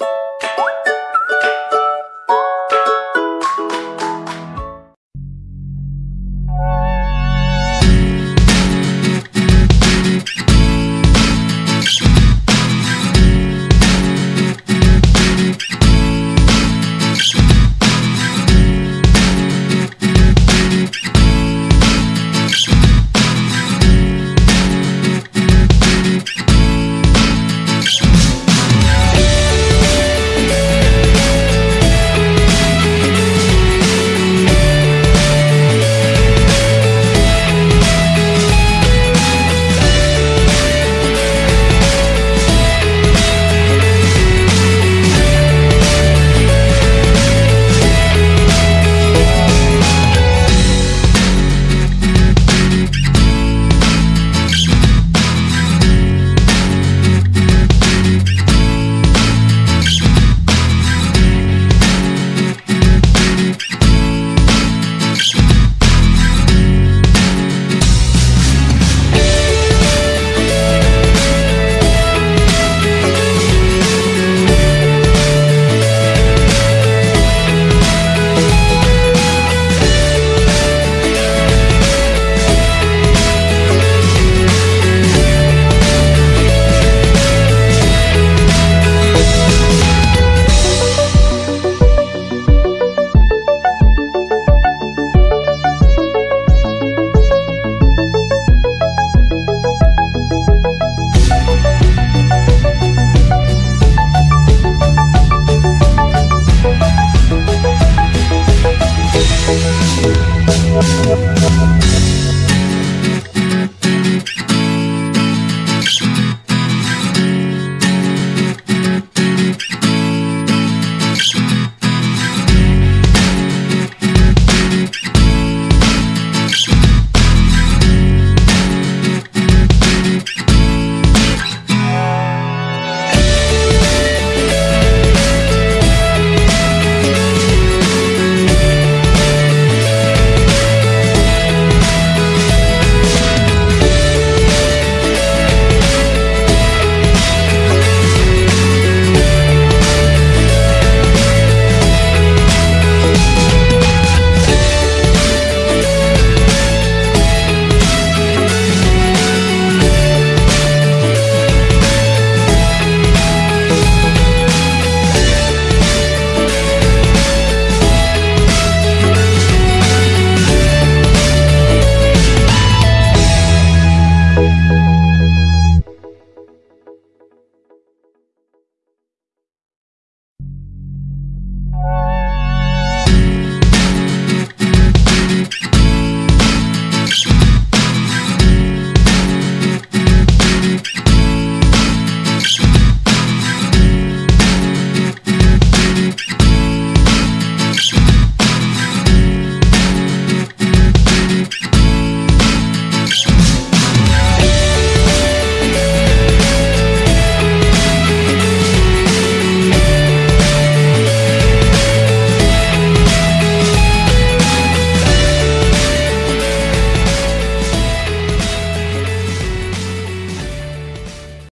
you